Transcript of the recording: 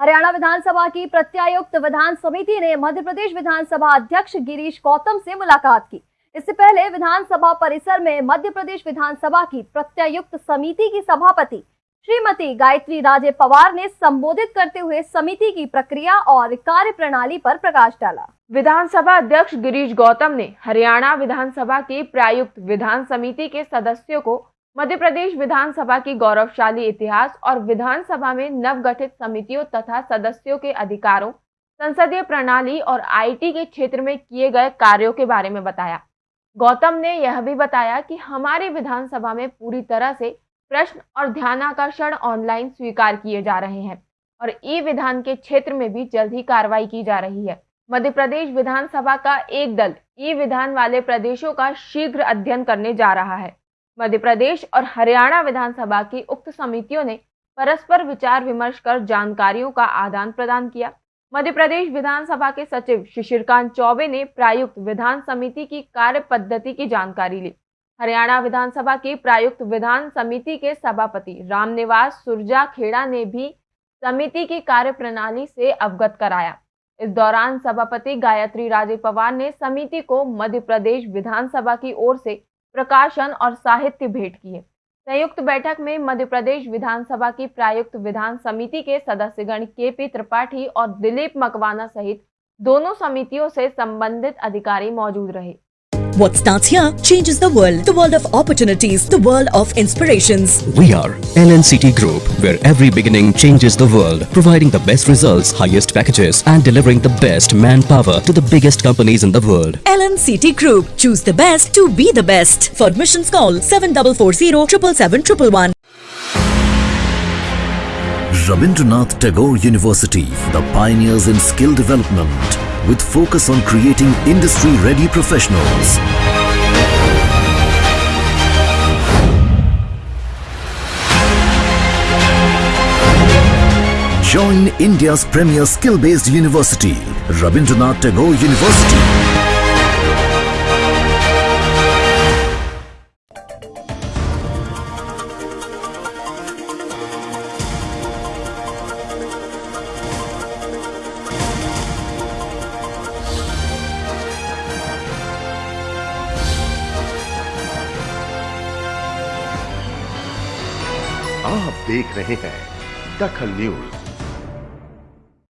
हरियाणा विधानसभा की प्रत्यायुक्त विधान समिति ने मध्य प्रदेश विधानसभा अध्यक्ष गिरीश गौतम से मुलाकात की। इससे पहले विधानसभा परिसर में मध्य प्रदेश विधानसभा की प्रत्यायुक्त समिति की सभापति श्रीमती गायत्री राजे पवार ने संबोधित करते हुए समिति की प्रक्रिया और कार्य प्रणाली पर प्रकाश डाला। विधानसभा अध्यक्ष गिरीश गौतम ने हरियाणा विधानसभा की प्रायुक्त विधान समिति के सदस्यों को मध्य प्रदेश विधानसभा की गौरवशाली इतिहास और विधानसभा में नवगठित समितियों तथा सदस्यों के अधिकारों, संसदीय प्रणाली और आईटी के क्षेत्र में किए गए कार्यों के बारे में बताया। गौतम ने यह भी बताया कि हमारे विधानसभा में पूरी तरह से प्रश्न और ध्यानाकर्षण ऑनलाइन स्वीकार किए जा रहे हैं और ई विधान के क्षेत्र में भी जल्द ही कार्रवाई की जा रही है। मध्य प्रदेश विधानसभा का एक दल ई विधान वाले प्रदेशों का शीघ्र अध्ययन करने जा रहा है। मध्य प्रदेश और हरियाणा विधानसभा की उक्त समितियों ने परस्पर विचार विमर्श कर जानकारियों का आदान प्रदान किया। मध्य प्रदेश विधानसभा के सचिव शिशिरकांत चौबे ने प्रायुक्त विधान समिति की कार्य पद्धति की जानकारी ली। हरियाणा विधानसभा की प्रायुक्त विधान समिति के सभापति रामनिवास सुरजा खेड़ा ने भी समिति की कार्य प्रणाली से अवगत कराया। इस दौरान सभापति गायत्री राजे पवार ने समिति को मध्य प्रदेश विधानसभा की ओर से प्रकाशन और साहित्य भेंट किए। संयुक्त बैठक में मध्य प्रदेश विधानसभा की प्रायुक्त विधान समिति के सदस्यगण के पी त्रिपाठी और दिलीप मकवाना सहित दोनों समितियों से संबंधित अधिकारी मौजूद रहे। What starts here changes the world. The world of opportunities. The world of inspirations. We are LNCT Group, where every beginning changes the world, providing the best results, highest packages, and delivering the best manpower to the biggest companies in the world. LNCT Group. Choose the best to be the best. For admissions call 7440 777 Rabindranath Tagore University, the pioneers in skill development with focus on creating industry-ready professionals. Join India's premier skill-based university, Rabindranath Tagore University. आप देख रहे हैं दखल news.